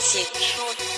请说